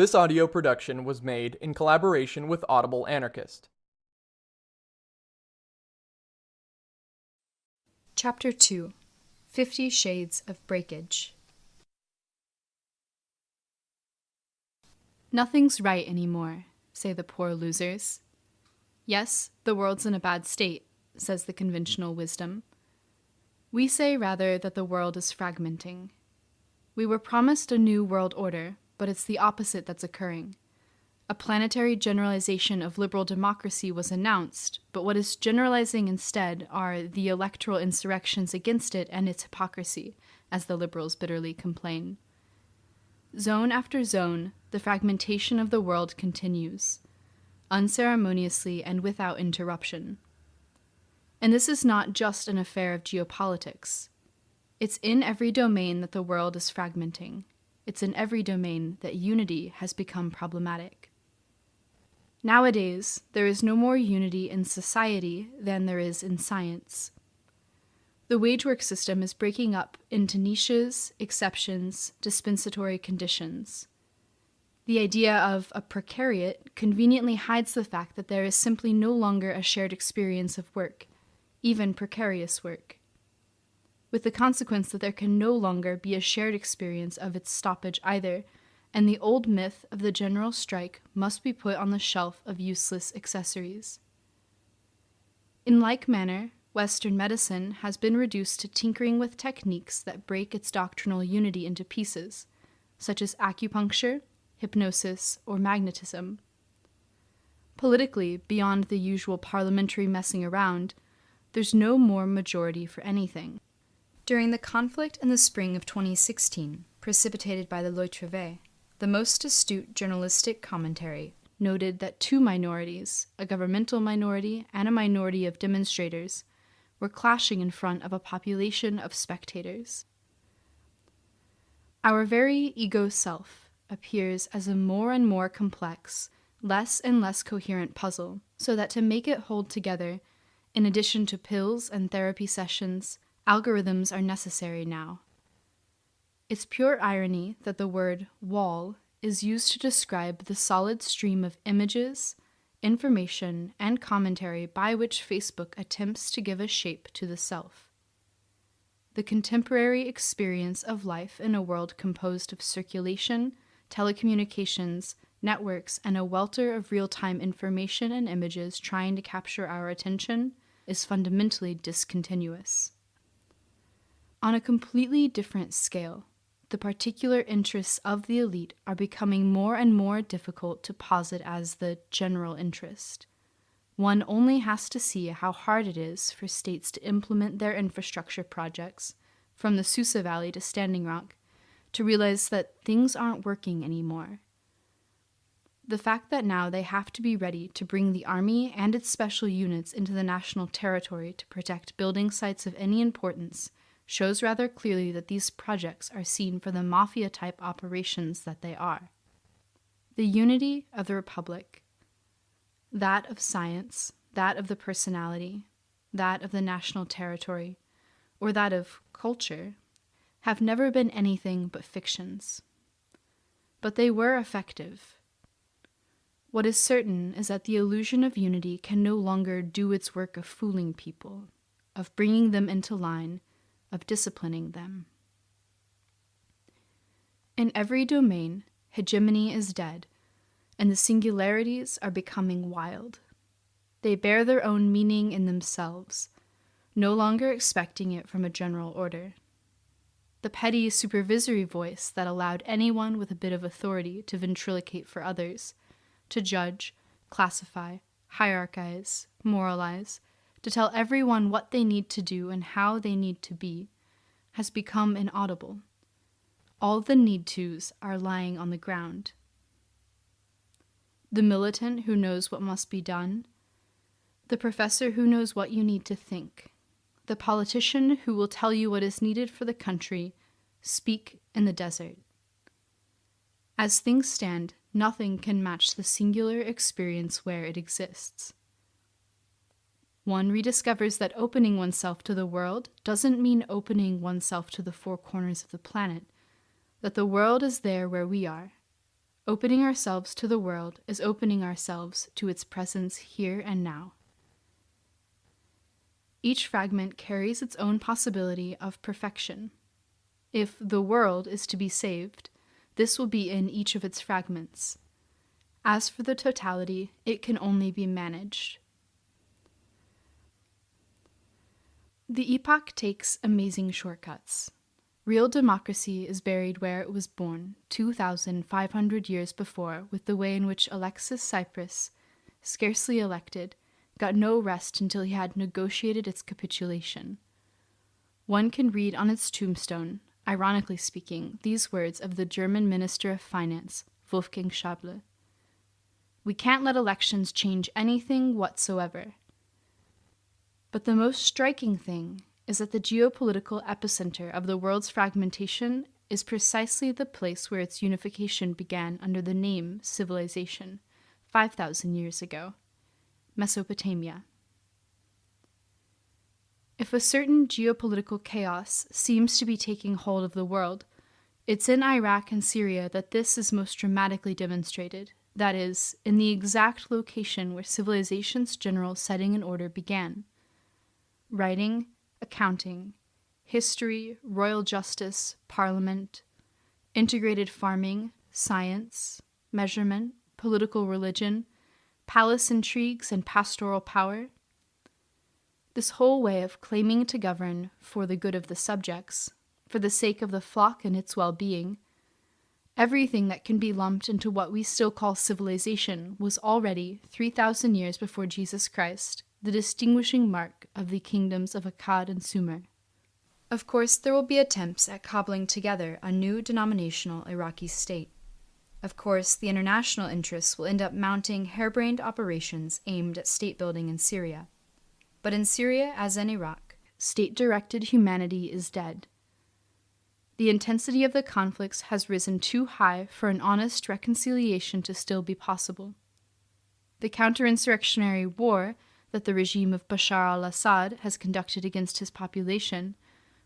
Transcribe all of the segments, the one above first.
This audio production was made in collaboration with Audible Anarchist. Chapter 2 Fifty Shades of Breakage Nothing's right anymore, say the poor losers. Yes, the world's in a bad state, says the conventional wisdom. We say rather that the world is fragmenting. We were promised a new world order, but it's the opposite that's occurring. A planetary generalization of liberal democracy was announced, but what is generalizing instead are the electoral insurrections against it and its hypocrisy, as the liberals bitterly complain. Zone after zone, the fragmentation of the world continues, unceremoniously and without interruption. And this is not just an affair of geopolitics. It's in every domain that the world is fragmenting. It's in every domain that unity has become problematic. Nowadays, there is no more unity in society than there is in science. The wage work system is breaking up into niches, exceptions, dispensatory conditions. The idea of a precariat conveniently hides the fact that there is simply no longer a shared experience of work, even precarious work with the consequence that there can no longer be a shared experience of its stoppage either, and the old myth of the general strike must be put on the shelf of useless accessories. In like manner, Western medicine has been reduced to tinkering with techniques that break its doctrinal unity into pieces, such as acupuncture, hypnosis, or magnetism. Politically, beyond the usual parliamentary messing around, there's no more majority for anything. During the conflict in the spring of 2016, precipitated by the Loi Travail, the most astute journalistic commentary noted that two minorities, a governmental minority and a minority of demonstrators, were clashing in front of a population of spectators. Our very ego self appears as a more and more complex, less and less coherent puzzle, so that to make it hold together, in addition to pills and therapy sessions, Algorithms are necessary now. It's pure irony that the word wall is used to describe the solid stream of images, information, and commentary by which Facebook attempts to give a shape to the self. The contemporary experience of life in a world composed of circulation, telecommunications, networks, and a welter of real time information and images trying to capture our attention is fundamentally discontinuous. On a completely different scale, the particular interests of the elite are becoming more and more difficult to posit as the general interest. One only has to see how hard it is for states to implement their infrastructure projects, from the Susa Valley to Standing Rock, to realize that things aren't working anymore. The fact that now they have to be ready to bring the Army and its special units into the national territory to protect building sites of any importance shows rather clearly that these projects are seen for the mafia type operations that they are. The unity of the Republic, that of science, that of the personality, that of the national territory, or that of culture, have never been anything but fictions. But they were effective. What is certain is that the illusion of unity can no longer do its work of fooling people, of bringing them into line of disciplining them. In every domain, hegemony is dead, and the singularities are becoming wild. They bear their own meaning in themselves, no longer expecting it from a general order. The petty supervisory voice that allowed anyone with a bit of authority to ventriloquate for others, to judge, classify, hierarchize, moralize, to tell everyone what they need to do and how they need to be, has become inaudible. All the need tos are lying on the ground. The militant who knows what must be done, the professor who knows what you need to think, the politician who will tell you what is needed for the country, speak in the desert. As things stand, nothing can match the singular experience where it exists. One rediscovers that opening oneself to the world doesn't mean opening oneself to the four corners of the planet, that the world is there where we are. Opening ourselves to the world is opening ourselves to its presence here and now. Each fragment carries its own possibility of perfection. If the world is to be saved, this will be in each of its fragments. As for the totality, it can only be managed. The epoch takes amazing shortcuts. Real democracy is buried where it was born 2,500 years before, with the way in which Alexis Tsipras, scarcely elected, got no rest until he had negotiated its capitulation. One can read on its tombstone, ironically speaking, these words of the German Minister of Finance, Wolfgang Schäuble. We can't let elections change anything whatsoever. But the most striking thing is that the geopolitical epicenter of the world's fragmentation is precisely the place where its unification began under the name civilization, 5,000 years ago. Mesopotamia. If a certain geopolitical chaos seems to be taking hold of the world, it's in Iraq and Syria that this is most dramatically demonstrated, that is, in the exact location where civilization's general setting in order began. Writing, accounting, history, royal justice, parliament, integrated farming, science, measurement, political religion, palace intrigues, and pastoral power. This whole way of claiming to govern for the good of the subjects, for the sake of the flock and its well being, everything that can be lumped into what we still call civilization was already, 3,000 years before Jesus Christ, the distinguishing mark of the kingdoms of Akkad and Sumer. Of course, there will be attempts at cobbling together a new denominational Iraqi state. Of course, the international interests will end up mounting harebrained operations aimed at state building in Syria. But in Syria, as in Iraq, state directed humanity is dead. The intensity of the conflicts has risen too high for an honest reconciliation to still be possible. The counterinsurrectionary war that the regime of Bashar al Assad has conducted against his population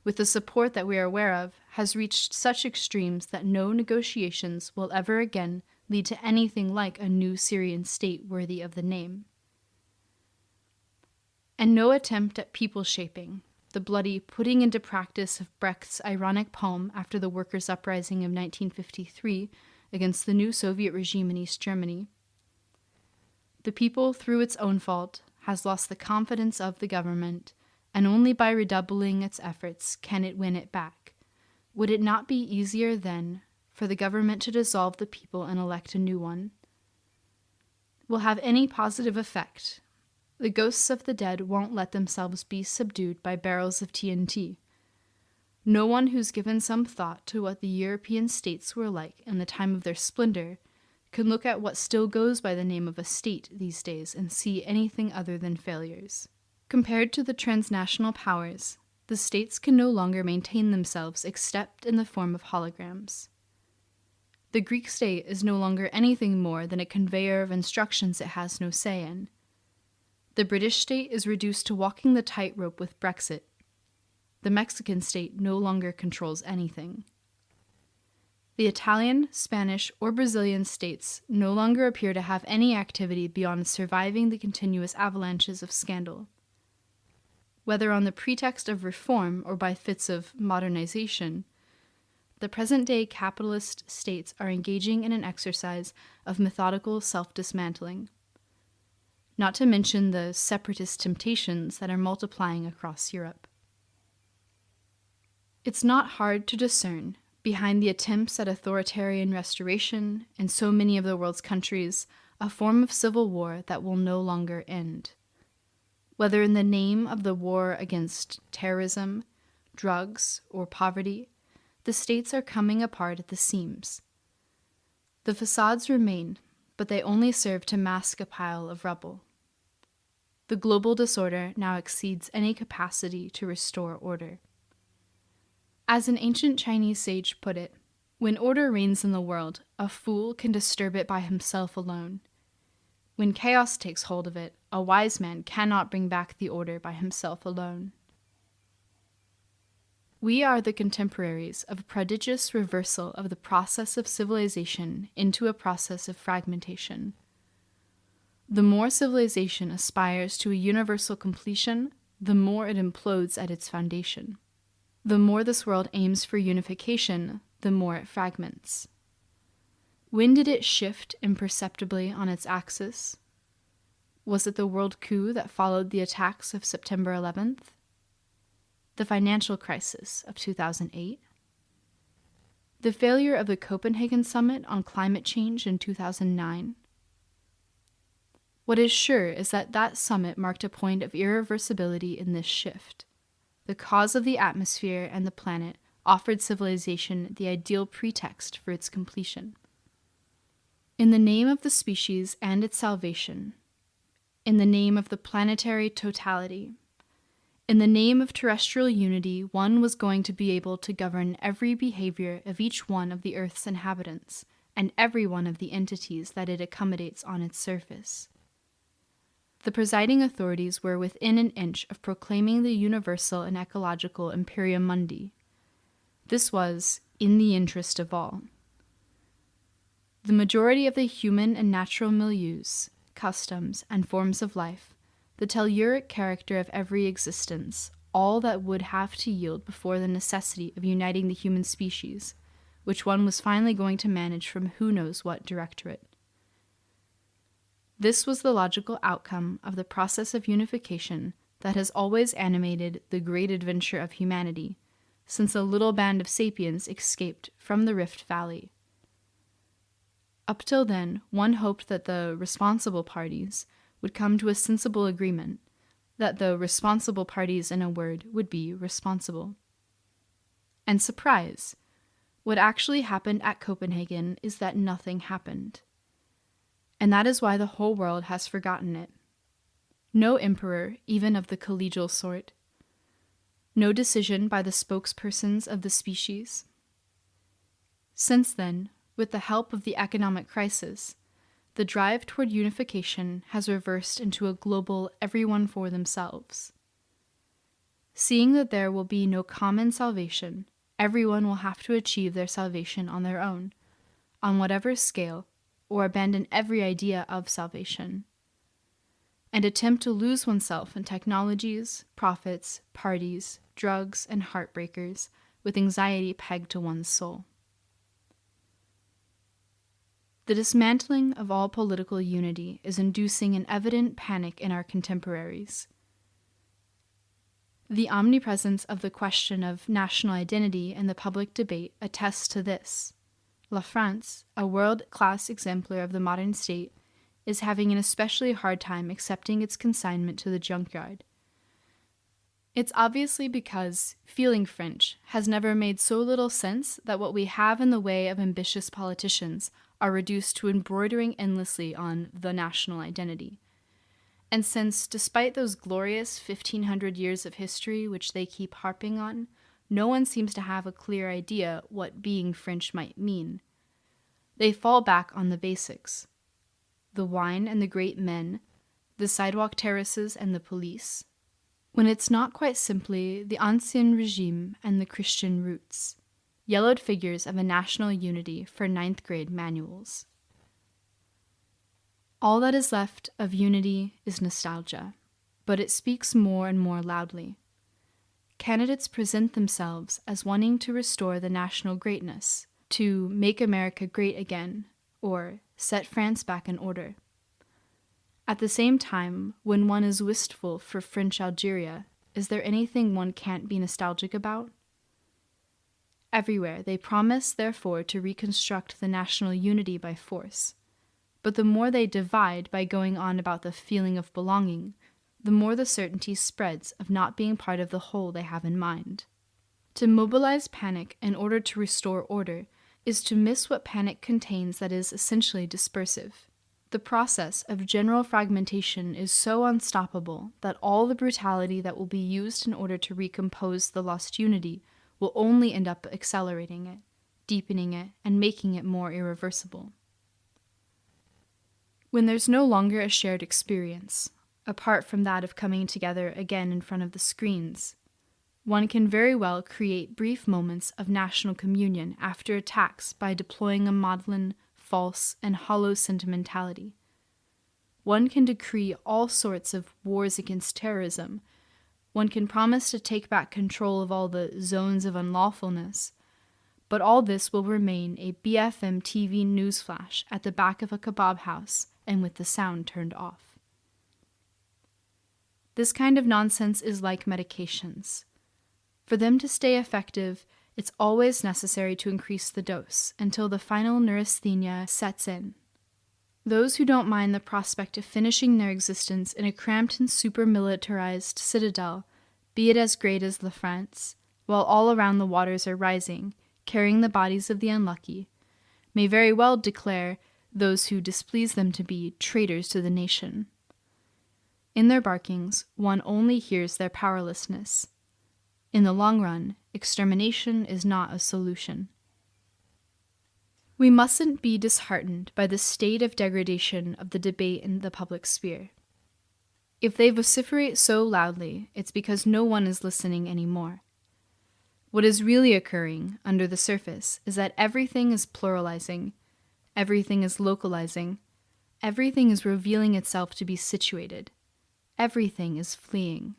with the support that we are aware of, has reached such extremes that no negotiations will ever again lead to anything like a new Syrian state worthy of the name. And no attempt at people shaping, the bloody putting into practice of Brecht's ironic poem after the workers' uprising of 1953 against the new Soviet regime in East Germany. The people, through its own fault, has lost the confidence of the government and only by redoubling its efforts can it win it back. Would it not be easier, then, for the government to dissolve the people and elect a new one? Will have any positive effect. The ghosts of the dead won't let themselves be subdued by barrels of TNT. No one who's given some thought to what the European states were like in the time of their splendor can look at what still goes by the name of a state these days and see anything other than failures. Compared to the transnational powers, the states can no longer maintain themselves except in the form of holograms. The Greek state is no longer anything more than a conveyor of instructions it has no say in. The British state is reduced to walking the tightrope with Brexit. The Mexican state no longer controls anything. The Italian, Spanish, or Brazilian states no longer appear to have any activity beyond surviving the continuous avalanches of scandal whether on the pretext of reform or by fits of modernization, the present day capitalist states are engaging in an exercise of methodical self dismantling. Not to mention the separatist temptations that are multiplying across Europe. It's not hard to discern, behind the attempts at authoritarian restoration in so many of the world's countries, a form of civil war that will no longer end whether in the name of the war against terrorism, drugs, or poverty, the states are coming apart at the seams. The facades remain, but they only serve to mask a pile of rubble. The global disorder now exceeds any capacity to restore order. As an ancient Chinese sage put it, when order reigns in the world, a fool can disturb it by himself alone. When chaos takes hold of it, a wise man cannot bring back the order by himself alone. We are the contemporaries of a prodigious reversal of the process of civilization into a process of fragmentation. The more civilization aspires to a universal completion, the more it implodes at its foundation. The more this world aims for unification, the more it fragments. When did it shift imperceptibly on its axis? Was it the world coup that followed the attacks of September 11th? the financial crisis of 2008, the failure of the Copenhagen Summit on climate change in 2009. What is sure is that that summit marked a point of irreversibility in this shift. The cause of the atmosphere and the planet offered civilization the ideal pretext for its completion. In the name of the species and its salvation, in the name of the planetary totality, in the name of terrestrial unity, one was going to be able to govern every behavior of each one of the Earth's inhabitants and every one of the entities that it accommodates on its surface. The presiding authorities were within an inch of proclaiming the universal and ecological Imperium Mundi. This was in the interest of all. The majority of the human and natural milieus, customs, and forms of life the telluric character of every existence, all that would have to yield before the necessity of uniting the human species, which one was finally going to manage from who knows what directorate. This was the logical outcome of the process of unification that has always animated the great adventure of humanity since a little band of sapiens escaped from the Rift Valley. Up till then, one hoped that the responsible parties would come to a sensible agreement that the responsible parties, in a word, would be responsible. And surprise! What actually happened at Copenhagen is that nothing happened. And that is why the whole world has forgotten it. No emperor, even of the collegial sort. No decision by the spokespersons of the species. Since then, with the help of the economic crisis, the drive toward unification has reversed into a global everyone for themselves. Seeing that there will be no common salvation, everyone will have to achieve their salvation on their own, on whatever scale, or abandon every idea of salvation, and attempt to lose oneself in technologies, profits, parties, drugs, and heartbreakers with anxiety pegged to one's soul. The dismantling of all political unity is inducing an evident panic in our contemporaries. The omnipresence of the question of national identity in the public debate attests to this. La France, a world class exemplar of the modern state, is having an especially hard time accepting its consignment to the junkyard. It's obviously because feeling French has never made so little sense that what we have in the way of ambitious politicians are reduced to embroidering endlessly on the national identity. And since, despite those glorious 1500 years of history which they keep harping on, no one seems to have a clear idea what being French might mean, they fall back on the basics the wine and the great men, the sidewalk terraces and the police, when it's not quite simply the Ancien Regime and the Christian roots yellowed figures of a national unity for ninth grade manuals. All that is left of unity is nostalgia, but it speaks more and more loudly. Candidates present themselves as wanting to restore the national greatness, to make America great again, or set France back in order. At the same time, when one is wistful for French Algeria, is there anything one can't be nostalgic about? Everywhere they promise, therefore, to reconstruct the national unity by force. But the more they divide by going on about the feeling of belonging, the more the certainty spreads of not being part of the whole they have in mind. To mobilize panic in order to restore order is to miss what panic contains that is essentially dispersive. The process of general fragmentation is so unstoppable that all the brutality that will be used in order to recompose the lost unity will only end up accelerating it, deepening it, and making it more irreversible. When there's no longer a shared experience, apart from that of coming together again in front of the screens, one can very well create brief moments of national communion after attacks by deploying a maudlin, false, and hollow sentimentality. One can decree all sorts of wars against terrorism. One can promise to take back control of all the zones of unlawfulness. But all this will remain a BFM TV newsflash at the back of a kebab house and with the sound turned off. This kind of nonsense is like medications. For them to stay effective, it's always necessary to increase the dose until the final neurasthenia sets in. Those who don't mind the prospect of finishing their existence in a cramped and super militarized citadel, be it as great as La France, while all around the waters are rising, carrying the bodies of the unlucky, may very well declare those who displease them to be traitors to the nation. In their barkings, one only hears their powerlessness in the long run, extermination is not a solution. We mustn't be disheartened by the state of degradation of the debate in the public sphere. If they vociferate so loudly, it's because no one is listening anymore. What is really occurring under the surface is that everything is pluralizing, everything is localizing, everything is revealing itself to be situated, everything is fleeing.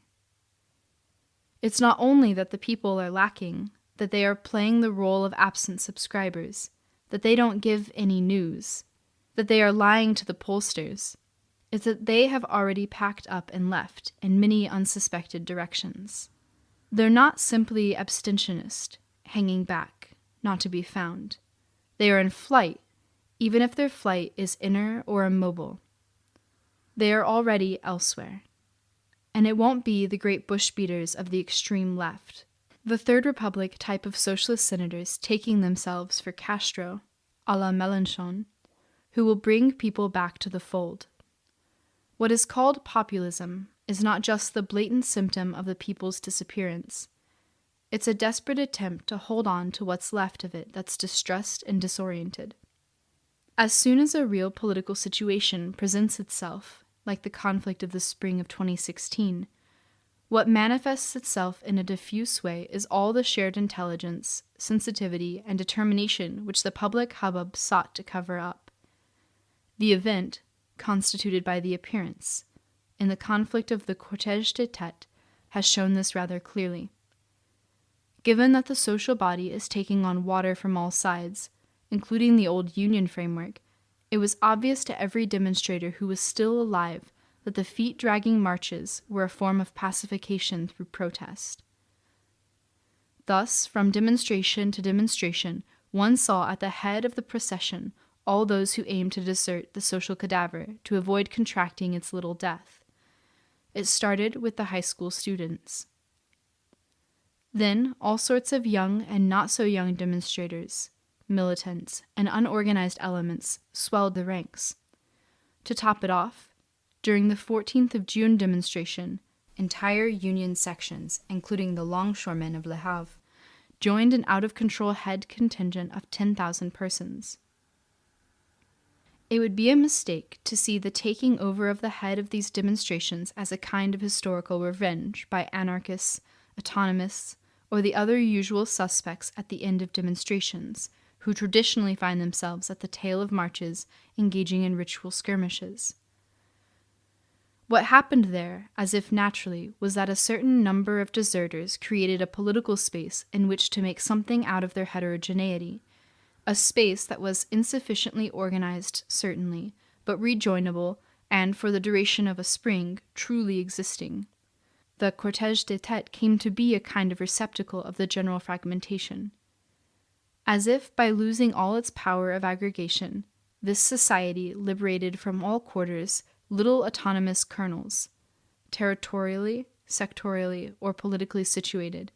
It's not only that the people are lacking, that they are playing the role of absent subscribers, that they don't give any news, that they are lying to the pollsters. It's that they have already packed up and left in many unsuspected directions. They're not simply abstentionist, hanging back, not to be found. They are in flight, even if their flight is inner or immobile. They are already elsewhere and it won't be the great bush beaters of the extreme left. The Third Republic type of socialist senators taking themselves for Castro, a la Mélenchon, who will bring people back to the fold. What is called populism is not just the blatant symptom of the people's disappearance. It's a desperate attempt to hold on to what's left of it that's distressed and disoriented. As soon as a real political situation presents itself, like the conflict of the spring of 2016. What manifests itself in a diffuse way is all the shared intelligence, sensitivity, and determination which the public hubbub sought to cover up. The event, constituted by the appearance, in the conflict of the cortège de tête, has shown this rather clearly. Given that the social body is taking on water from all sides, including the old Union framework, it was obvious to every demonstrator who was still alive that the feet dragging marches were a form of pacification through protest. Thus, from demonstration to demonstration, one saw at the head of the procession all those who aimed to desert the social cadaver to avoid contracting its little death. It started with the high school students. Then, all sorts of young and not so young demonstrators, militants, and unorganized elements swelled the ranks. To top it off, during the 14th of June demonstration, entire Union sections, including the longshoremen of Le Havre, joined an out of control head contingent of 10,000 persons. It would be a mistake to see the taking over of the head of these demonstrations as a kind of historical revenge by anarchists, autonomists, or the other usual suspects at the end of demonstrations, who traditionally find themselves at the tail of marches engaging in ritual skirmishes. What happened there, as if naturally, was that a certain number of deserters created a political space in which to make something out of their heterogeneity, a space that was insufficiently organized, certainly, but rejoinable, and for the duration of a spring, truly existing. The cortège de tête came to be a kind of receptacle of the general fragmentation. As if by losing all its power of aggregation, this society liberated from all quarters little autonomous kernels, territorially, sectorially, or politically situated,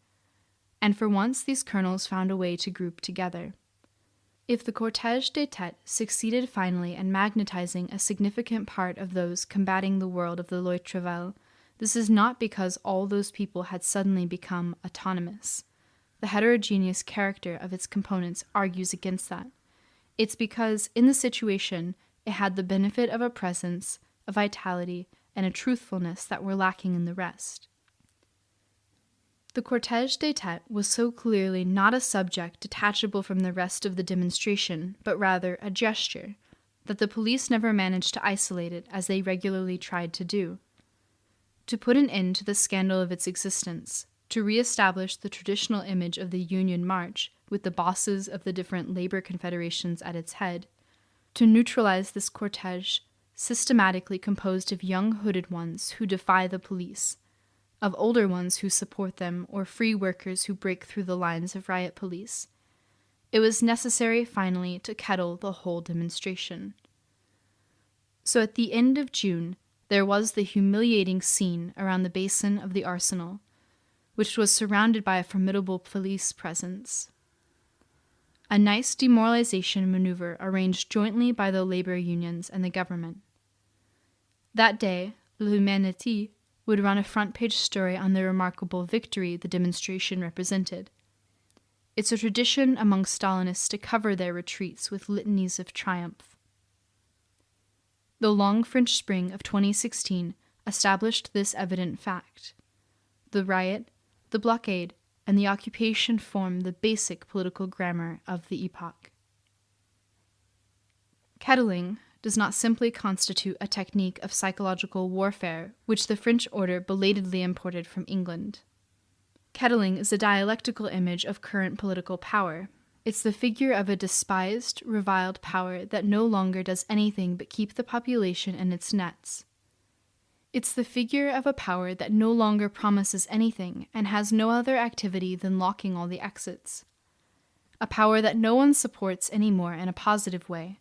and for once these kernels found a way to group together. If the cortège des têtes succeeded finally in magnetizing a significant part of those combating the world of the Loi Travail, this is not because all those people had suddenly become autonomous. The heterogeneous character of its components argues against that. It's because, in the situation, it had the benefit of a presence, a vitality, and a truthfulness that were lacking in the rest. The cortege têtes was so clearly not a subject detachable from the rest of the demonstration, but rather a gesture, that the police never managed to isolate it as they regularly tried to do. To put an end to the scandal of its existence, to re-establish the traditional image of the Union March with the bosses of the different labor confederations at its head, to neutralize this cortege systematically composed of young hooded ones who defy the police, of older ones who support them, or free workers who break through the lines of riot police. It was necessary finally to kettle the whole demonstration. So at the end of June, there was the humiliating scene around the basin of the arsenal, which was surrounded by a formidable police presence. A nice demoralization maneuver arranged jointly by the labor unions and the government. That day, L'Humanité would run a front page story on the remarkable victory the demonstration represented. It's a tradition among Stalinists to cover their retreats with litanies of triumph. The long French spring of 2016 established this evident fact. The riot, the blockade, and the occupation form the basic political grammar of the epoch. Kettling, does not simply constitute a technique of psychological warfare which the French order belatedly imported from England. Kettling is a dialectical image of current political power. It's the figure of a despised, reviled power that no longer does anything but keep the population in its nets. It's the figure of a power that no longer promises anything and has no other activity than locking all the exits. A power that no one supports anymore in a positive way,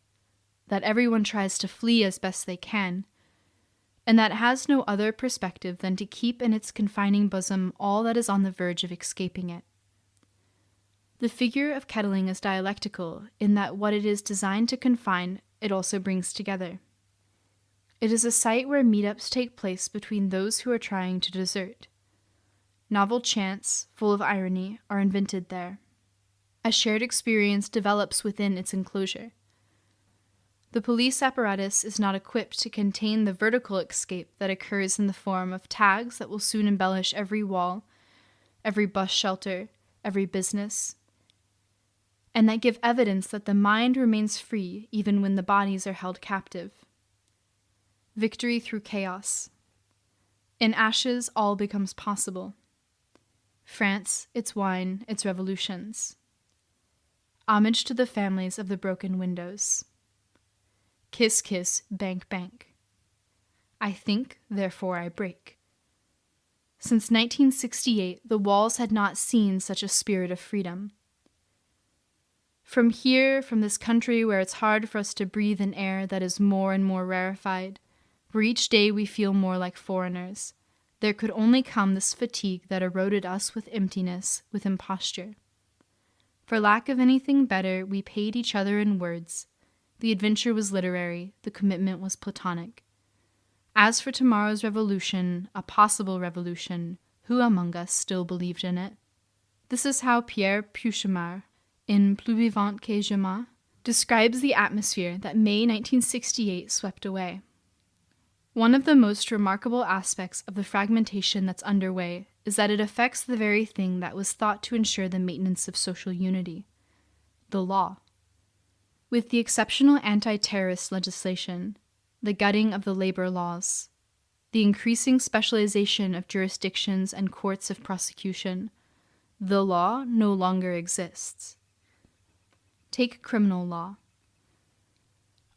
that everyone tries to flee as best they can, and that has no other perspective than to keep in its confining bosom all that is on the verge of escaping it. The figure of kettling is dialectical in that what it is designed to confine, it also brings together. It is a site where meetups take place between those who are trying to desert. Novel chants, full of irony, are invented there. A shared experience develops within its enclosure. The police apparatus is not equipped to contain the vertical escape that occurs in the form of tags that will soon embellish every wall, every bus shelter, every business, and that give evidence that the mind remains free even when the bodies are held captive. Victory through chaos. In ashes, all becomes possible. France, its wine, its revolutions. Homage to the families of the broken windows. Kiss, kiss, bank, bank. I think, therefore I break. Since 1968, the walls had not seen such a spirit of freedom. From here, from this country where it's hard for us to breathe an air that is more and more rarefied, where each day we feel more like foreigners, there could only come this fatigue that eroded us with emptiness, with imposture. For lack of anything better, we paid each other in words, the adventure was literary, the commitment was platonic. As for tomorrow's revolution, a possible revolution, who among us still believed in it? This is how Pierre Peuchmaurd, in Plus vivant que jamais, describes the atmosphere that May 1968 swept away. One of the most remarkable aspects of the fragmentation that's underway is that it affects the very thing that was thought to ensure the maintenance of social unity the law. With the exceptional anti terrorist legislation, the gutting of the labor laws, the increasing specialization of jurisdictions and courts of prosecution, the law no longer exists. Take criminal law.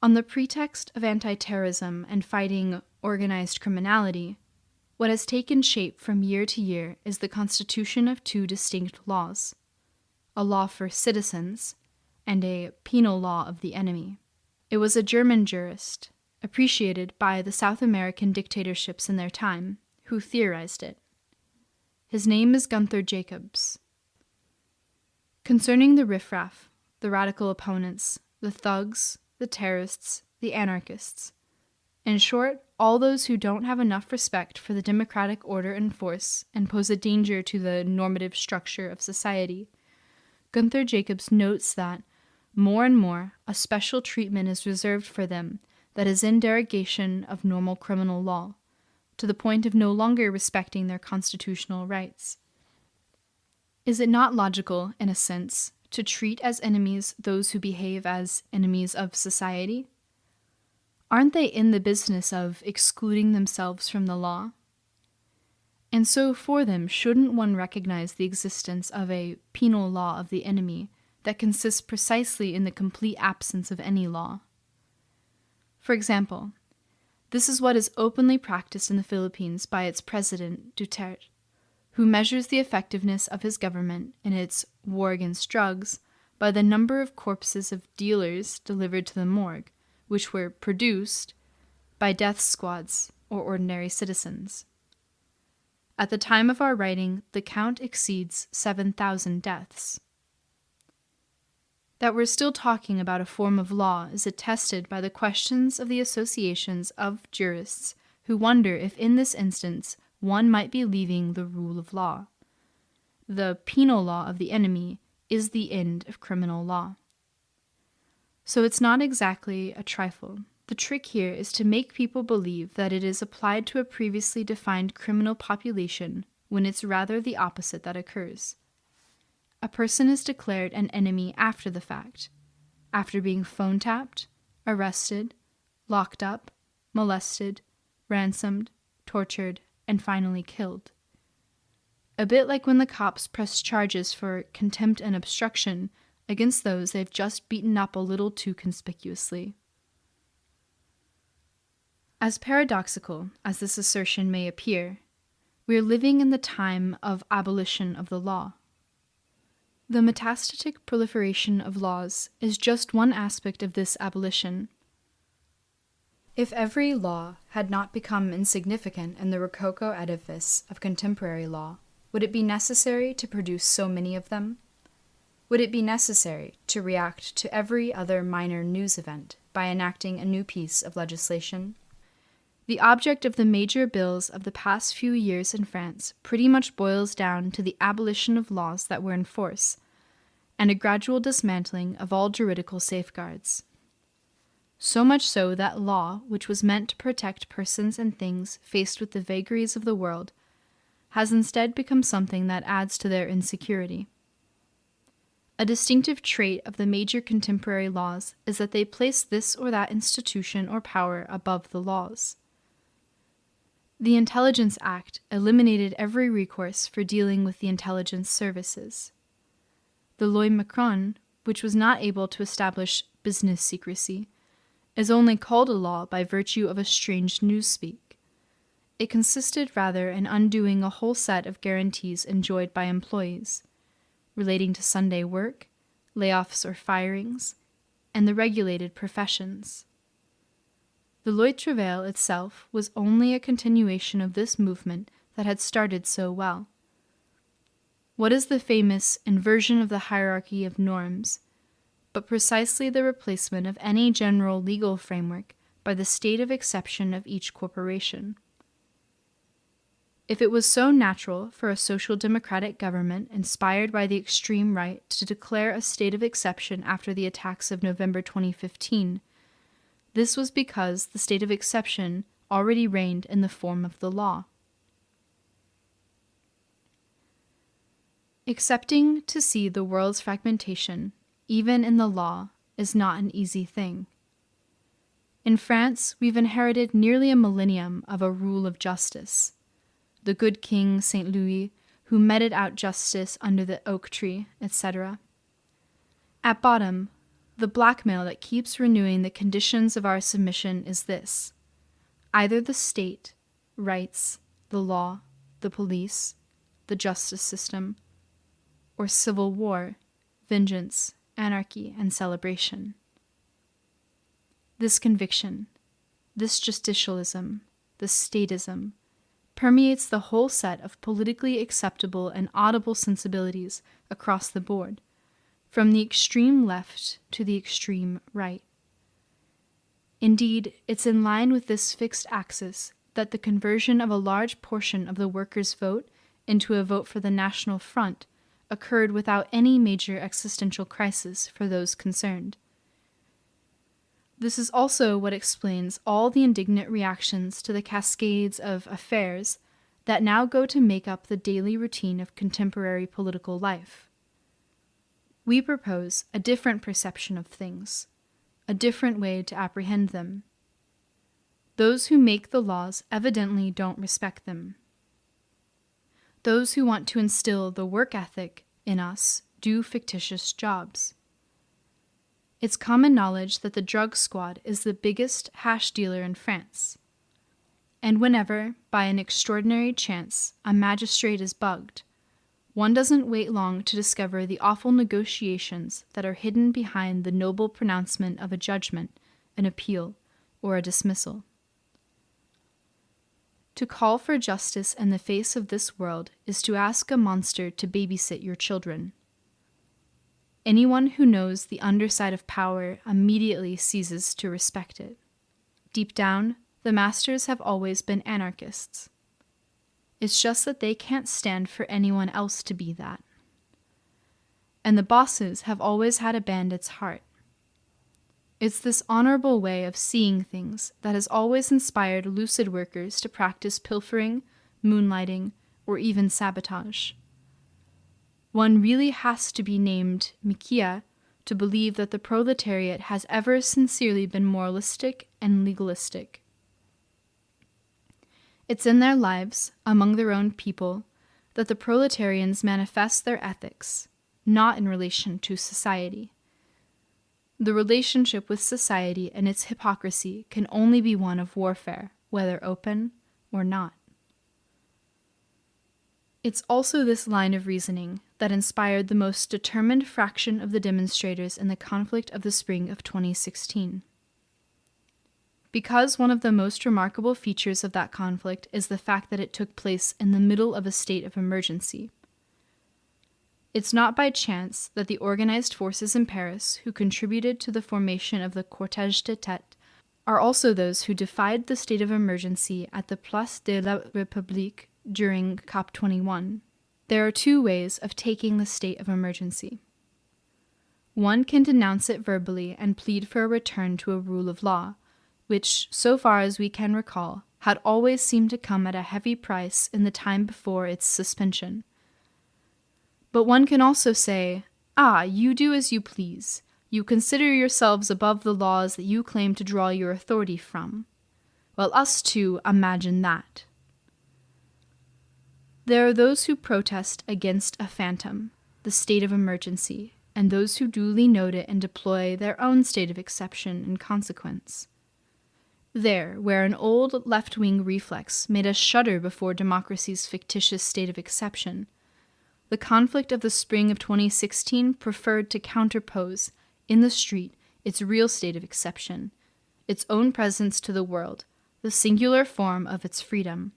On the pretext of anti terrorism and fighting organized criminality, what has taken shape from year to year is the constitution of two distinct laws a law for citizens and a penal law of the enemy. It was a German jurist, appreciated by the South American dictatorships in their time, who theorized it. His name is Gunther Jakobs. Concerning the riffraff, the radical opponents, the thugs, the terrorists, the anarchists, in short, all those who don't have enough respect for the democratic order and force and pose a danger to the normative structure of society, Gunther Jakobs notes that more and more, a special treatment is reserved for them that is in derogation of normal criminal law, to the point of no longer respecting their constitutional rights. Is it not logical, in a sense, to treat as enemies those who behave as enemies of society? Aren't they in the business of excluding themselves from the law? And so, for them, shouldn't one recognize the existence of a penal law of the enemy that consists precisely in the complete absence of any law? For example, this is what is openly practiced in the Philippines by its president, Duterte, who measures the effectiveness of his government in its war against drugs by the number of corpses of dealers delivered to the morgue, which were produced by death squads or ordinary citizens. At the time of our writing, the count exceeds 7,000 deaths. That we're still talking about a form of law is attested by the questions of the associations of jurists who wonder if in this instance one might be leaving the rule of law. The penal law of the enemy is the end of criminal law. So it's not exactly a trifle. The trick here is to make people believe that it is applied to a previously defined criminal population when it's rather the opposite that occurs. A person is declared an enemy after the fact, after being phone tapped, arrested, locked up, molested, ransomed, tortured, and finally killed. A bit like when the cops press charges for contempt and obstruction against those they've just beaten up a little too conspicuously. As paradoxical as this assertion may appear, we are living in the time of abolition of the law. The metastatic proliferation of laws is just one aspect of this abolition. If every law had not become insignificant in the Rococo edifice of contemporary law, would it be necessary to produce so many of them? Would it be necessary to react to every other minor news event by enacting a new piece of legislation? The object of the major bills of the past few years in France pretty much boils down to the abolition of laws that were in force, and a gradual dismantling of all juridical safeguards. So much so that law, which was meant to protect persons and things faced with the vagaries of the world, has instead become something that adds to their insecurity. A distinctive trait of the major contemporary laws is that they place this or that institution or power above the laws. The Intelligence Act eliminated every recourse for dealing with the intelligence services. The Loi Macron, which was not able to establish business secrecy, is only called a law by virtue of a strange newspeak. It consisted rather in undoing a whole set of guarantees enjoyed by employees, relating to Sunday work, layoffs or firings, and the regulated professions. The Loi Travail itself was only a continuation of this movement that had started so well. What is the famous inversion of the hierarchy of norms, but precisely the replacement of any general legal framework by the state of exception of each corporation? If it was so natural for a social democratic government inspired by the extreme right to declare a state of exception after the attacks of November 2015, this was because the state of exception already reigned in the form of the law. Accepting to see the world's fragmentation, even in the law, is not an easy thing. In France, we've inherited nearly a millennium of a rule of justice. The good King St. Louis, who meted out justice under the oak tree, etc. At bottom, the blackmail that keeps renewing the conditions of our submission is this either the state, rights, the law, the police, the justice system, or civil war, vengeance, anarchy, and celebration. This conviction, this justicialism, this statism, permeates the whole set of politically acceptable and audible sensibilities across the board from the extreme left to the extreme right. Indeed, it's in line with this fixed axis that the conversion of a large portion of the workers' vote into a vote for the National Front occurred without any major existential crisis for those concerned. This is also what explains all the indignant reactions to the cascades of affairs that now go to make up the daily routine of contemporary political life. We propose a different perception of things, a different way to apprehend them. Those who make the laws evidently don't respect them. Those who want to instill the work ethic in us do fictitious jobs. It's common knowledge that the drug squad is the biggest hash dealer in France. And whenever, by an extraordinary chance, a magistrate is bugged, one doesn't wait long to discover the awful negotiations that are hidden behind the noble pronouncement of a judgment, an appeal, or a dismissal. To call for justice in the face of this world is to ask a monster to babysit your children. Anyone who knows the underside of power immediately ceases to respect it. Deep down, the masters have always been anarchists. It's just that they can't stand for anyone else to be that. And the bosses have always had a bandit's heart. It's this honorable way of seeing things that has always inspired lucid workers to practice pilfering, moonlighting, or even sabotage. One really has to be named Michéa to believe that the proletariat has ever sincerely been moralistic and legalistic. It's in their lives, among their own people, that the proletarians manifest their ethics, not in relation to society. The relationship with society and its hypocrisy can only be one of warfare, whether open or not. It's also this line of reasoning that inspired the most determined fraction of the demonstrators in the conflict of the spring of 2016 because one of the most remarkable features of that conflict is the fact that it took place in the middle of a state of emergency. It's not by chance that the organized forces in Paris who contributed to the formation of the Cortège de Tête are also those who defied the state of emergency at the Place de la République during COP21. There are two ways of taking the state of emergency. One can denounce it verbally and plead for a return to a rule of law, which, so far as we can recall, had always seemed to come at a heavy price in the time before its suspension. But one can also say, Ah, you do as you please. You consider yourselves above the laws that you claim to draw your authority from. Well, us too imagine that. There are those who protest against a phantom, the state of emergency, and those who duly note it and deploy their own state of exception in consequence. There, where an old left wing reflex made us shudder before democracy's fictitious state of exception, the conflict of the spring of 2016 preferred to counterpose, in the street, its real state of exception, its own presence to the world, the singular form of its freedom.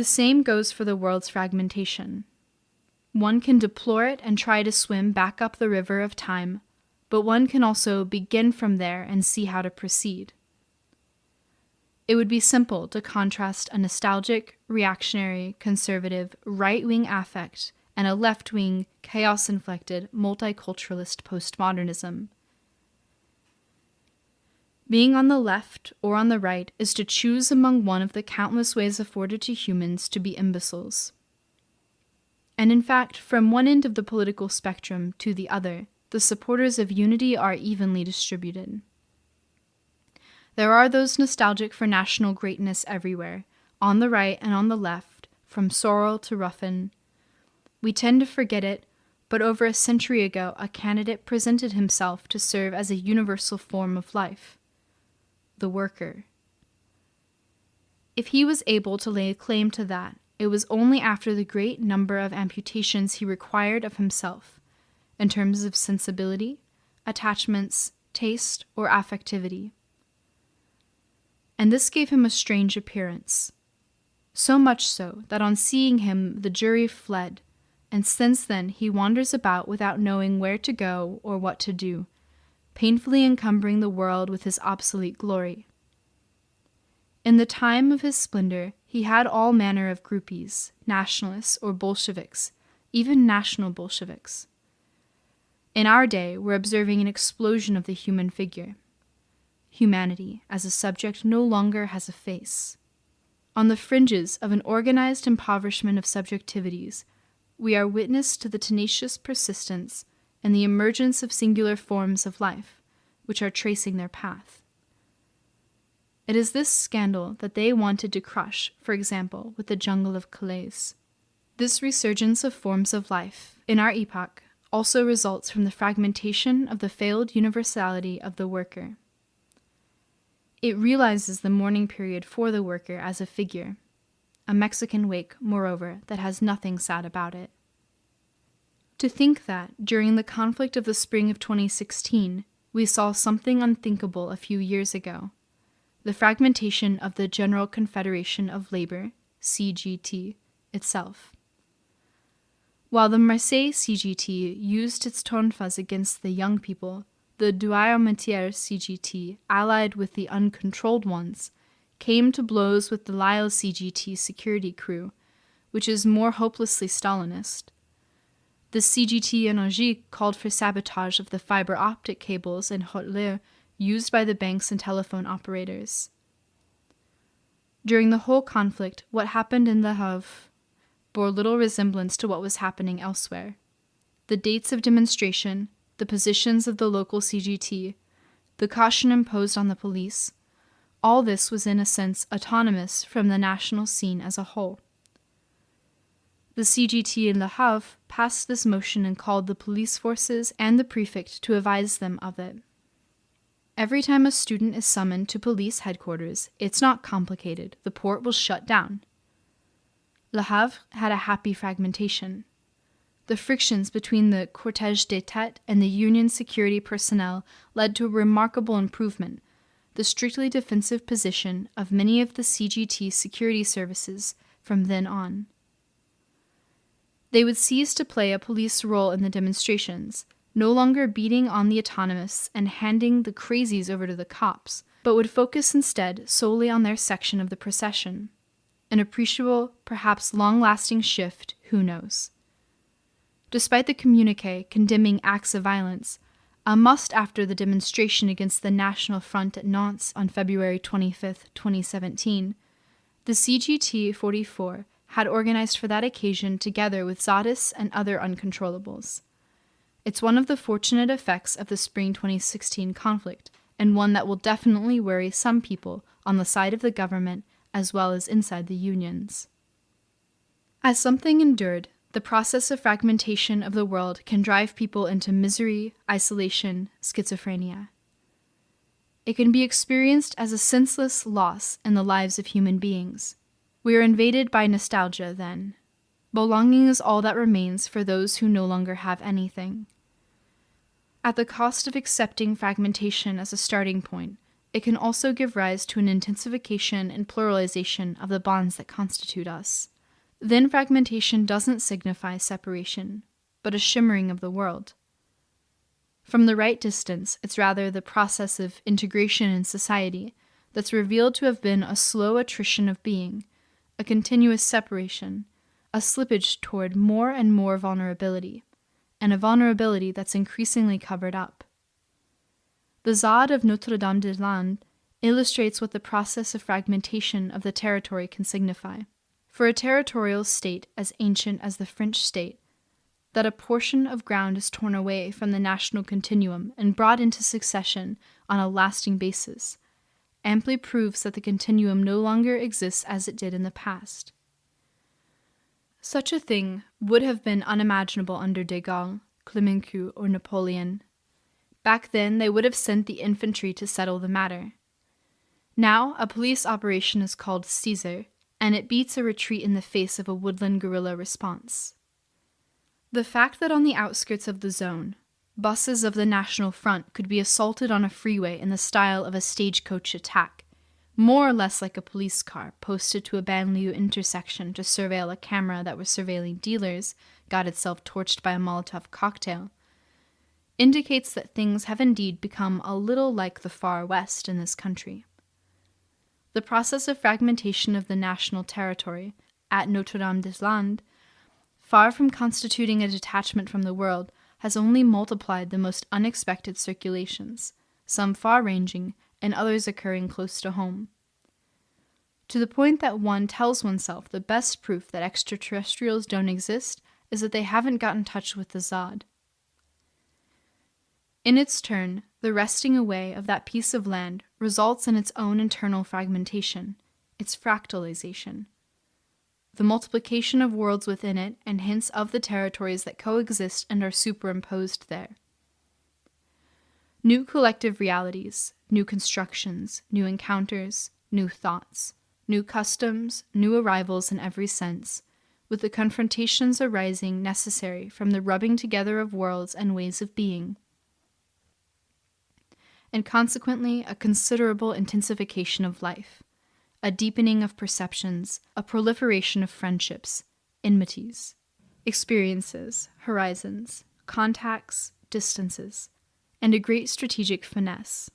The same goes for the world's fragmentation. One can deplore it and try to swim back up the river of time but one can also begin from there and see how to proceed. It would be simple to contrast a nostalgic, reactionary, conservative, right wing affect and a left wing, chaos inflected, multiculturalist postmodernism. Being on the left or on the right is to choose among one of the countless ways afforded to humans to be imbeciles. And in fact, from one end of the political spectrum to the other, the supporters of unity are evenly distributed. There are those nostalgic for national greatness everywhere, on the right and on the left, from Soral to Ruffin. We tend to forget it, but over a century ago, a candidate presented himself to serve as a universal form of life the worker. If he was able to lay claim to that, it was only after the great number of amputations he required of himself in terms of sensibility, attachments, taste, or affectivity. And this gave him a strange appearance. So much so that on seeing him the jury fled, and since then he wanders about without knowing where to go or what to do, painfully encumbering the world with his obsolete glory. In the time of his splendor, he had all manner of groupies, nationalists or Bolsheviks, even national Bolsheviks. In our day, we're observing an explosion of the human figure. humanity as a subject no longer has a face. On the fringes of an organized impoverishment of subjectivities, we are witness to the tenacious persistence and the emergence of singular forms of life, which are tracing their path. It is this scandal that they wanted to crush, for example, with the jungle of Calais. This resurgence of forms of life, in our epoch, also results from the fragmentation of the failed universality of the worker. It realizes the mourning period for the worker as a figure, a Mexican wake, moreover, that has nothing sad about it. To think that, during the conflict of the spring of 2016, we saw something unthinkable a few years ago the fragmentation of the General Confederation of Labor, CGT, itself. While the Marseille CGT used its tonfas against the young people, the Douarnenitiere CGT, allied with the uncontrolled ones, came to blows with the Lille CGT security crew, which is more hopelessly Stalinist. The CGT Energie called for sabotage of the fiber optic cables in Haute used by the banks and telephone operators. During the whole conflict, what happened in Le Havre bore little resemblance to what was happening elsewhere. The dates of demonstration, the positions of the local CGT, the caution imposed on the police, all this was in a sense autonomous from the national scene as a whole. The CGT in Le Havre passed this motion and called the police forces and the prefect to advise them of it. Every time a student is summoned to police headquarters, it's not complicated. The port will shut down. Le Havre had a happy fragmentation. The frictions between the cortège des têtes and the Union security personnel led to a remarkable improvement. The strictly defensive position of many of the CGT security services from then on. They would cease to play a police role in the demonstrations, no longer beating on the autonomists and handing the crazies over to the cops, but would focus instead solely on their section of the procession an appreciable, perhaps long lasting shift, who knows. Despite the communique condemning acts of violence, a must after the demonstration against the National Front at Nantes on February 25, 2017, the CGT 44 had organized for that occasion together with Zadis and other uncontrollables. It's one of the fortunate effects of the spring 2016 conflict, and one that will definitely worry some people on the side of the government as well as inside the unions. As something endured, the process of fragmentation of the world can drive people into misery, isolation, schizophrenia. It can be experienced as a senseless loss in the lives of human beings. We are invaded by nostalgia then. Belonging is all that remains for those who no longer have anything. At the cost of accepting fragmentation as a starting point, it can also give rise to an intensification and pluralization of the bonds that constitute us. Then fragmentation doesn't signify separation, but a shimmering of the world. From the right distance, it's rather the process of integration in society that's revealed to have been a slow attrition of being, a continuous separation, a slippage toward more and more vulnerability, and a vulnerability that's increasingly covered up. The ZAD of Notre Dame des Landes illustrates what the process of fragmentation of the territory can signify. For a territorial state as ancient as the French state, that a portion of ground is torn away from the national continuum and brought into succession on a lasting basis, amply proves that the continuum no longer exists as it did in the past. Such a thing would have been unimaginable under de Gaulle, Clemenceau, or Napoleon, Back then, they would have sent the infantry to settle the matter. Now, a police operation is called Caesar, and it beats a retreat in the face of a woodland guerrilla response. The fact that on the outskirts of the zone, buses of the National Front could be assaulted on a freeway in the style of a stagecoach attack, more or less like a police car posted to a banlieue intersection to surveil a camera that was surveilling dealers, got itself torched by a Molotov cocktail, indicates that things have indeed become a little like the far west in this country. The process of fragmentation of the national territory at Notre Dame des Landes, far from constituting a detachment from the world, has only multiplied the most unexpected circulations, some far ranging and others occurring close to home. To the point that one tells oneself the best proof that extraterrestrials don't exist is that they haven't got in touch with the ZAD. In its turn, the wresting away of that piece of land results in its own internal fragmentation, its fractalization. The multiplication of worlds within it and hints of the territories that coexist and are superimposed there. New collective realities, new constructions, new encounters, new thoughts, new customs, new arrivals in every sense, with the confrontations arising necessary from the rubbing together of worlds and ways of being and consequently a considerable intensification of life, a deepening of perceptions, a proliferation of friendships, enmities, experiences, horizons, contacts, distances, and a great strategic finesse.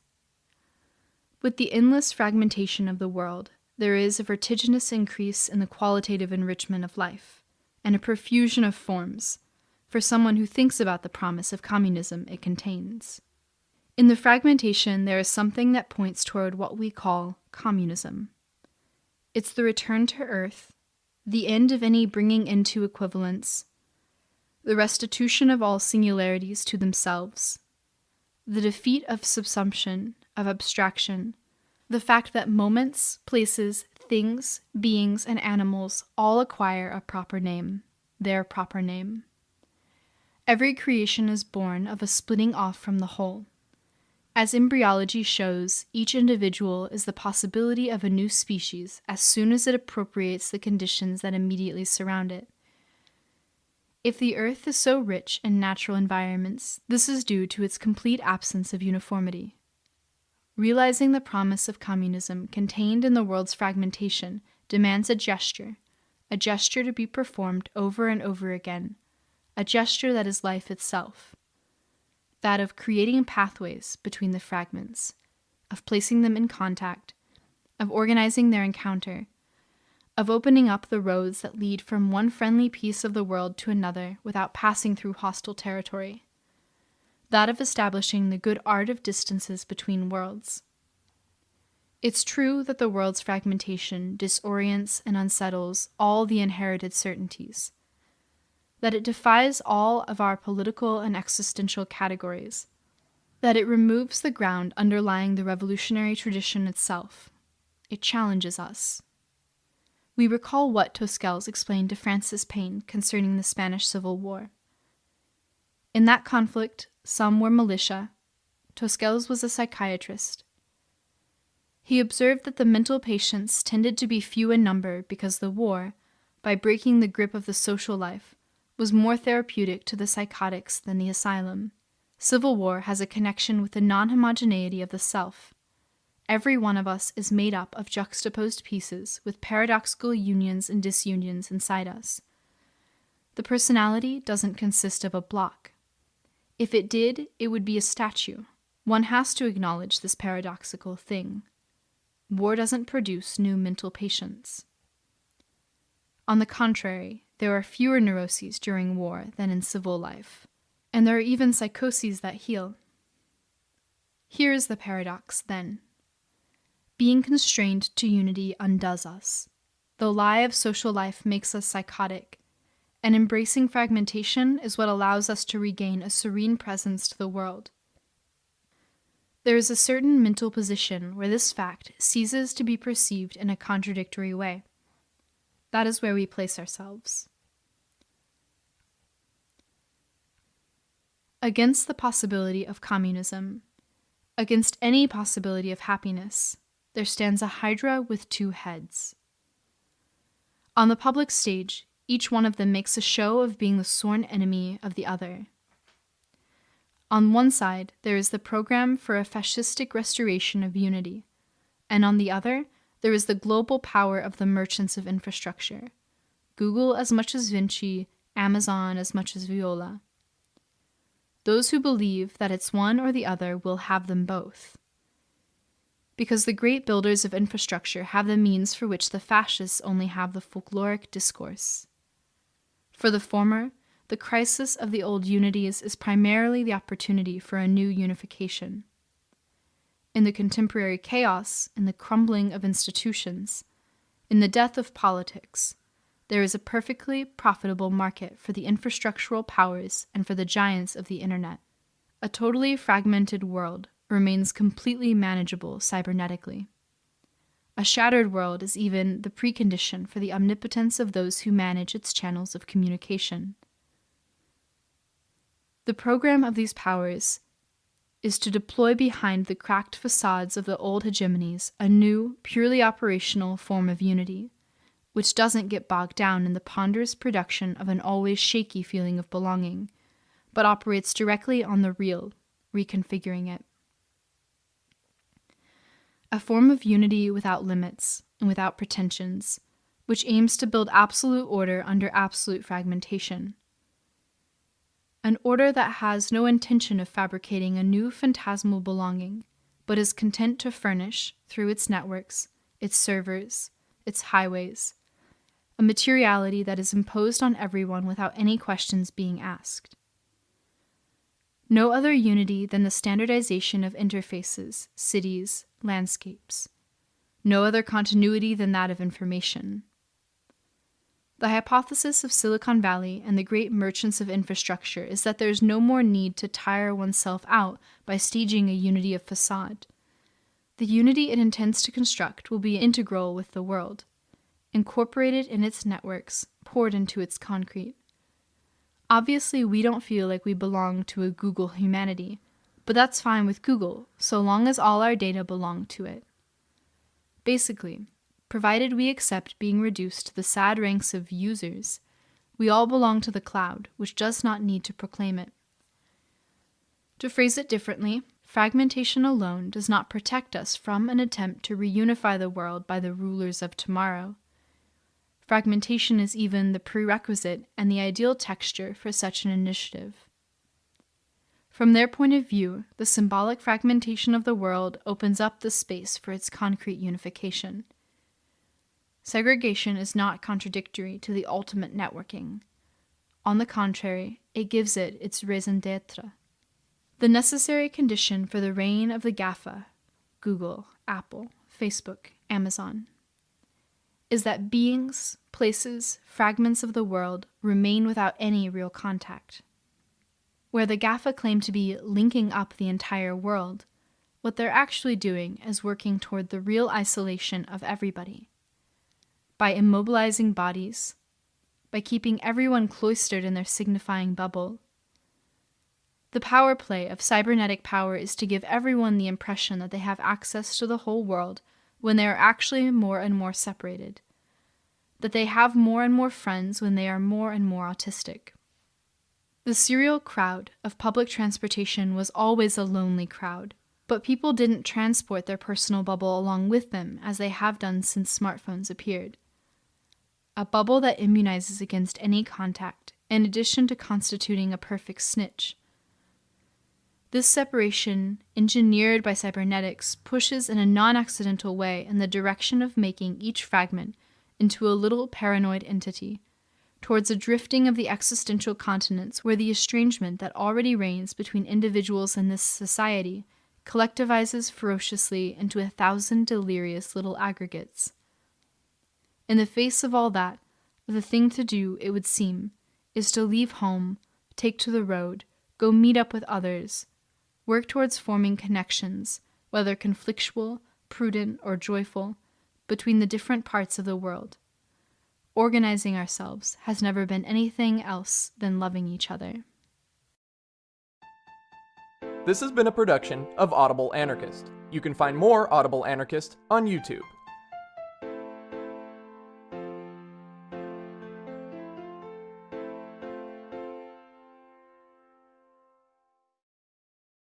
With the endless fragmentation of the world, there is a vertiginous increase in the qualitative enrichment of life, and a profusion of forms, for someone who thinks about the promise of communism it contains. In the fragmentation, there is something that points toward what we call communism. It's the return to earth, the end of any bringing into equivalence, the restitution of all singularities to themselves, the defeat of subsumption, of abstraction, the fact that moments, places, things, beings, and animals all acquire a proper name, their proper name. Every creation is born of a splitting off from the whole. As embryology shows, each individual is the possibility of a new species as soon as it appropriates the conditions that immediately surround it. If the Earth is so rich in natural environments, this is due to its complete absence of uniformity. Realizing the promise of communism contained in the world's fragmentation demands a gesture, a gesture to be performed over and over again, a gesture that is life itself that of creating pathways between the fragments, of placing them in contact, of organizing their encounter, of opening up the roads that lead from one friendly piece of the world to another without passing through hostile territory, that of establishing the good art of distances between worlds. It's true that the world's fragmentation disorients and unsettles all the inherited certainties that it defies all of our political and existential categories, that it removes the ground underlying the revolutionary tradition itself. It challenges us. We recall what Tosquelles explained to François Pain concerning the Spanish Civil War. In that conflict, some were militia. Tosquelles was a psychiatrist. He observed that the mental patients tended to be few in number because the war, by breaking the grip of the social life, was more therapeutic to the psychotics than the asylum. Civil war has a connection with the non homogeneity of the self. Every one of us is made up of juxtaposed pieces with paradoxical unions and disunions inside us. The personality doesn't consist of a block. If it did, it would be a statue. One has to acknowledge this paradoxical thing. War doesn't produce new mental patients. On the contrary, there are fewer neuroses during war than in civil life, and there are even psychoses that heal. Here is the paradox, then. Being constrained to unity undoes us. The lie of social life makes us psychotic, and embracing fragmentation is what allows us to regain a serene presence to the world. There is a certain mental position where this fact ceases to be perceived in a contradictory way. That is where we place ourselves. Against the possibility of communism, against any possibility of happiness, there stands a hydra with two heads. On the public stage, each one of them makes a show of being the sworn enemy of the other. On one side, there is the program for a fascistic restoration of unity, and on the other, there is the global power of the merchants of infrastructure Google as much as Vinci, Amazon as much as Veolia. Those who believe that it's one or the other will have them both. Because the great builders of infrastructure have the means for which the fascists only have the folkloric discourse. For the former, the crisis of the old unities is primarily the opportunity for a new unification. In the contemporary chaos, in the crumbling of institutions, in the death of politics, there is a perfectly profitable market for the infrastructural powers and for the giants of the internet. A totally fragmented world remains completely manageable cybernetically. A shattered world is even the precondition for the omnipotence of those who manage its channels of communication. The program of these powers is to deploy behind the cracked facades of the old hegemonies a new, purely operational form of unity, which doesn't get bogged down in the ponderous production of an always shaky feeling of belonging, but operates directly on the real, reconfiguring it. A form of unity without limits and without pretensions, which aims to build absolute order under absolute fragmentation an order that has no intention of fabricating a new phantasmal belonging, but is content to furnish, through its networks, its servers, its highways, a materiality that is imposed on everyone without any questions being asked. No other unity than the standardization of interfaces, cities, landscapes. No other continuity than that of information. The hypothesis of Silicon Valley and the great merchants of infrastructure is that there is no more need to tire oneself out by staging a unity of facade. The unity it intends to construct will be integral with the world, incorporated in its networks, poured into its concrete. Obviously, we don't feel like we belong to a Google humanity, but that's fine with Google, so long as all our data belong to it. Basically, provided we accept being reduced to the sad ranks of users. We all belong to the cloud, which does not need to proclaim it. To phrase it differently, fragmentation alone does not protect us from an attempt to reunify the world by the rulers of tomorrow. Fragmentation is even the prerequisite and the ideal texture for such an initiative. From their point of view, the symbolic fragmentation of the world opens up the space for its concrete unification. Segregation is not contradictory to the ultimate networking. On the contrary, it gives it its raison d'etre. The necessary condition for the reign of the GAFA, Google, Apple, Facebook, Amazon, is that beings, places, fragments of the world remain without any real contact. Where the GAFA claim to be linking up the entire world, what they're actually doing is working toward the real isolation of everybody by immobilizing bodies, by keeping everyone cloistered in their signifying bubble. The power play of cybernetic power is to give everyone the impression that they have access to the whole world when they are actually more and more separated, that they have more and more friends when they are more and more autistic. The serial crowd of public transportation was always a lonely crowd, but people didn't transport their personal bubble along with them as they have done since smartphones appeared a bubble that immunizes against any contact, in addition to constituting a perfect snitch. This separation, engineered by cybernetics, pushes in a non accidental way in the direction of making each fragment into a little paranoid entity, towards a drifting of the existential continents where the estrangement that already reigns between individuals in this society collectivizes ferociously into a thousand delirious little aggregates. In the face of all that, the thing to do, it would seem, is to leave home, take to the road, go meet up with others, work towards forming connections, whether conflictual, prudent, or joyful, between the different parts of the world. Organizing ourselves has never been anything else than loving each other. This has been a production of Audible Anarchist. You can find more Audible Anarchist on YouTube.